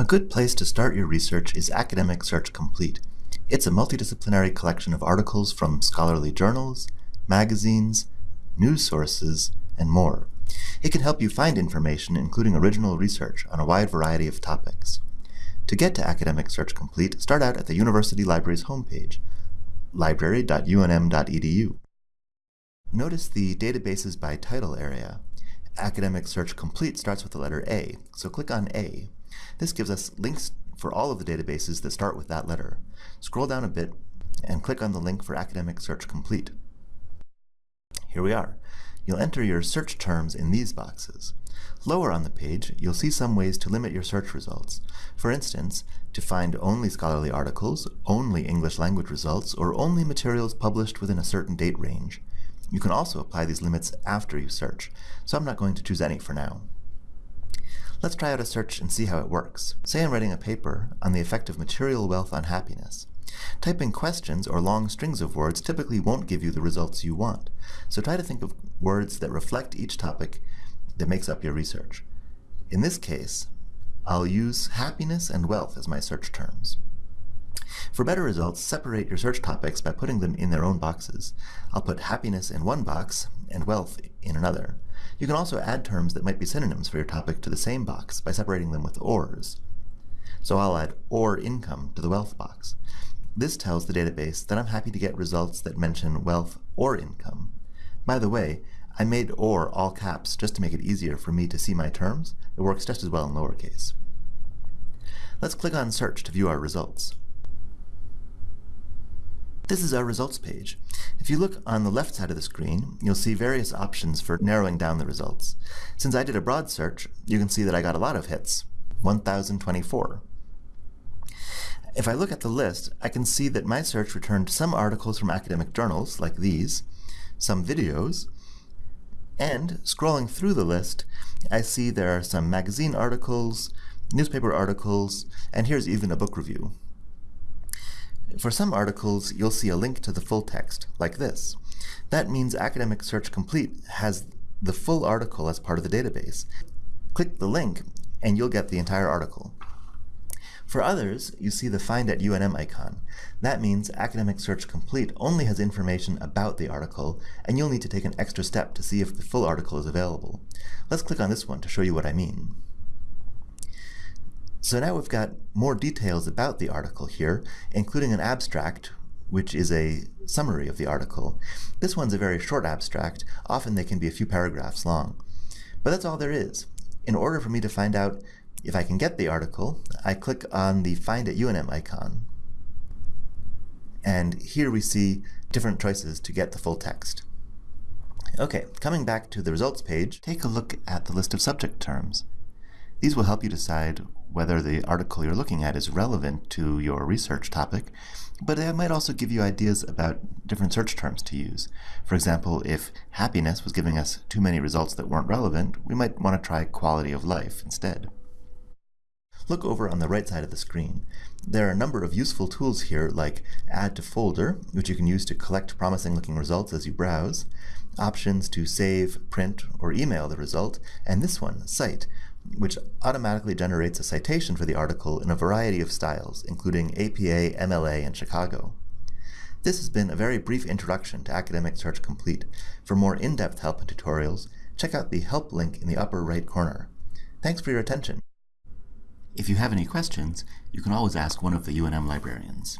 A good place to start your research is Academic Search Complete. It's a multidisciplinary collection of articles from scholarly journals, magazines, news sources, and more. It can help you find information including original research on a wide variety of topics. To get to Academic Search Complete, start out at the University Library's homepage, library.unm.edu. Notice the Databases by Title area. Academic Search Complete starts with the letter A, so click on A. This gives us links for all of the databases that start with that letter. Scroll down a bit and click on the link for Academic Search Complete. Here we are. You'll enter your search terms in these boxes. Lower on the page, you'll see some ways to limit your search results. For instance, to find only scholarly articles, only English language results, or only materials published within a certain date range. You can also apply these limits after you search, so I'm not going to choose any for now. Let's try out a search and see how it works. Say I'm writing a paper on the effect of material wealth on happiness. Typing questions or long strings of words typically won't give you the results you want, so try to think of words that reflect each topic that makes up your research. In this case, I'll use happiness and wealth as my search terms. For better results, separate your search topics by putting them in their own boxes. I'll put happiness in one box and wealth in another. You can also add terms that might be synonyms for your topic to the same box by separating them with ORs. So I'll add OR income to the wealth box. This tells the database that I'm happy to get results that mention wealth or income. By the way, I made OR all caps just to make it easier for me to see my terms. It works just as well in lowercase. Let's click on Search to view our results. This is our results page. If you look on the left side of the screen, you'll see various options for narrowing down the results. Since I did a broad search, you can see that I got a lot of hits, 1,024. If I look at the list, I can see that my search returned some articles from academic journals, like these, some videos, and scrolling through the list, I see there are some magazine articles, newspaper articles, and here's even a book review. For some articles, you'll see a link to the full text, like this. That means Academic Search Complete has the full article as part of the database. Click the link, and you'll get the entire article. For others, you see the Find at UNM icon. That means Academic Search Complete only has information about the article, and you'll need to take an extra step to see if the full article is available. Let's click on this one to show you what I mean. So now we've got more details about the article here, including an abstract, which is a summary of the article. This one's a very short abstract. Often they can be a few paragraphs long. But that's all there is. In order for me to find out if I can get the article, I click on the Find at UNM icon. And here we see different choices to get the full text. Okay, coming back to the results page, take a look at the list of subject terms. These will help you decide whether the article you're looking at is relevant to your research topic, but it might also give you ideas about different search terms to use. For example, if happiness was giving us too many results that weren't relevant, we might want to try quality of life instead. Look over on the right side of the screen. There are a number of useful tools here like Add to Folder, which you can use to collect promising looking results as you browse, options to save, print, or email the result, and this one, Cite, which automatically generates a citation for the article in a variety of styles, including APA, MLA, and Chicago. This has been a very brief introduction to Academic Search Complete. For more in-depth help and tutorials, check out the Help link in the upper right corner. Thanks for your attention. If you have any questions, you can always ask one of the UNM librarians.